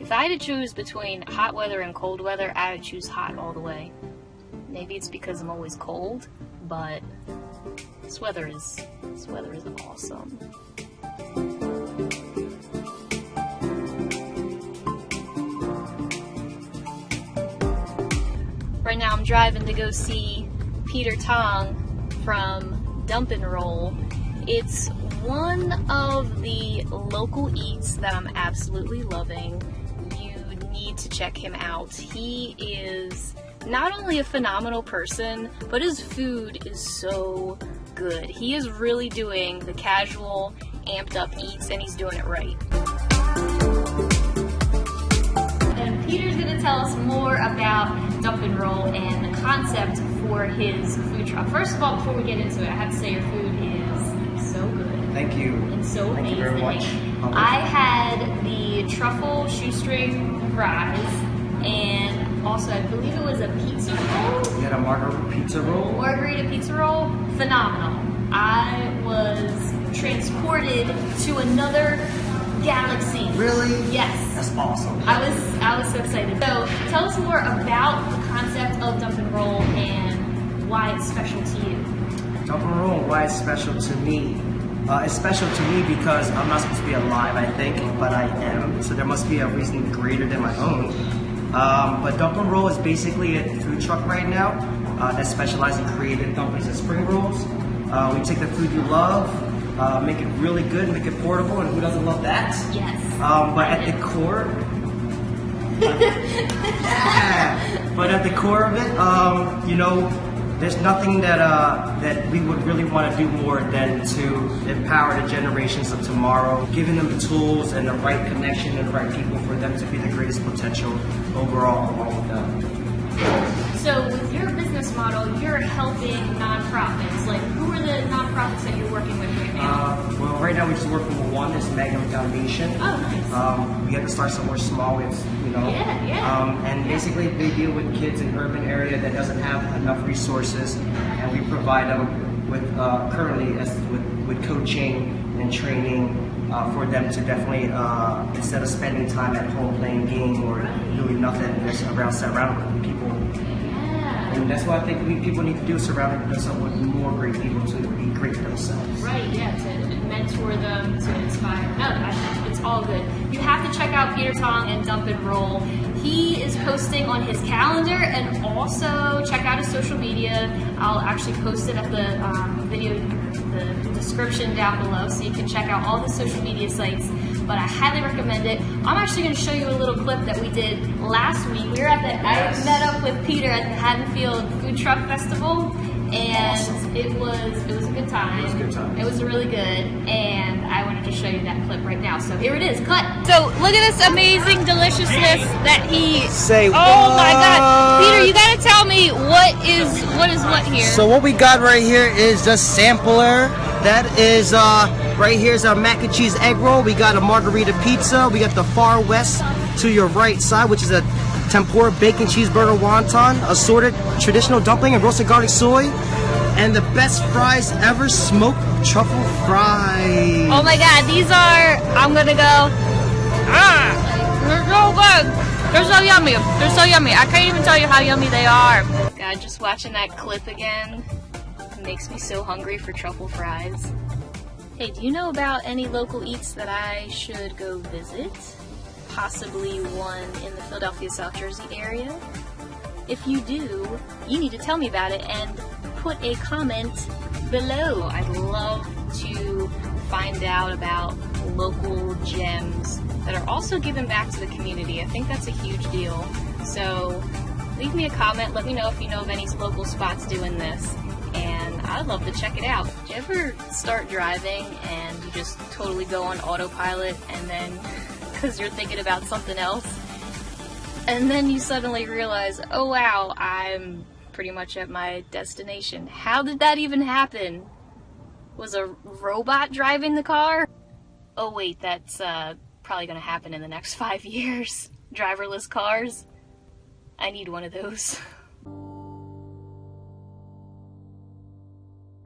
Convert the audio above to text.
If I had to choose between hot weather and cold weather, I would choose hot all the way. Maybe it's because I'm always cold, but this weather is this weather is awesome. Right now I'm driving to go see Peter Tong from Dump and Roll. It's one of the local eats that I'm absolutely loving. Need to check him out. He is not only a phenomenal person, but his food is so good. He is really doing the casual, amped up eats, and he's doing it right. And Peter's gonna tell us more about Dump and Roll and the concept for his food truck. First of all, before we get into it, I have to say your food is. Thank you. and so Thank amazing. you very much. I had the truffle shoestring fries, and also I believe it was a pizza roll, You had a margarita pizza roll. margarita pizza roll. Phenomenal. I was transported to another galaxy. Really? Yes. That's awesome. I was I was so excited. So tell us more about the concept of dump and roll and why it's special to you. Dump and roll, why it's special to me? Uh, it's special to me because I'm not supposed to be alive, I think, but I am. So there must be a reason greater than my own. Um, but Dump Roll is basically a food truck right now uh, that specializes in creating dumplings and spring rolls. Uh, we take the food you love, uh, make it really good, make it portable, and who doesn't love that? Yes. Um, but at the core, yeah. But at the core of it, um, you know, there's nothing that uh, that we would really want to do more than to empower the generations of tomorrow, giving them the tools and the right connection and the right people for them to be the greatest potential overall along with them. So with your business model, you're helping nonprofits. Like, who are the nonprofits that you're working with right now? Uh, right now we just work with one, is Magnum Foundation. oh, nice. Um, we had to start somewhere small, with, you know. Yeah, yeah. Um, and basically, they deal with kids in urban area that doesn't have enough resources, and we provide them with uh, currently as with, with coaching and training uh, for them to definitely uh, instead of spending time at home playing game or doing nothing, just around surrounded with people. And that's why I think we people need to do: surround themselves with more great people to be great themselves. Right, yeah, to mentor them, to inspire. No, it's all good. You have to check out Peter Tong and Dump and Roll. He is posting on his calendar and also check out his social media. I'll actually post it at the um, video, the description down below so you can check out all the social media sites. But I highly recommend it. I'm actually going to show you a little clip that we did last week. We were at the, Yes. I met up with Peter at the Haddonfield Food Truck Festival and Awesome. it was it was a good time. It was a good time. It was really good, and I wanted to show you that clip right now. So here it is, cut. So look at this amazing deliciousness that he. Say Oh my God. Peter, you gotta tell me what is what is what here. So what we got right here is the sampler. That is uh, right here's our mac and cheese egg roll. We got a margarita pizza. We got the far west to your right side, which is a tempura bacon cheeseburger wonton, assorted traditional dumpling and roasted garlic soy, and the best fries ever, smoked truffle fries. oh my God, these are. I'm gonna go. Ah, they're so good. They're so yummy. They're so yummy. I can't even tell you how yummy they are. God, just watching that clip again makes me so hungry for truffle fries. Hey, do you know about any local eats that I should go visit? Possibly one in the Philadelphia, South Jersey area? If you do, you need to tell me about it and put a comment below. I'd love to find out about local gems that are also given back to the community. I think that's a huge deal. So leave me a comment. Let me know if you know of any local spots doing this. I'd love to check it out. Do you ever start driving and you just totally go on autopilot and then because you're thinking about something else? And then you suddenly realize, oh wow, I'm pretty much at my destination. How did that even happen? Was a robot driving the car? Oh wait, that's uh, probably gonna happen in the next five years. Driverless cars. I need one of those.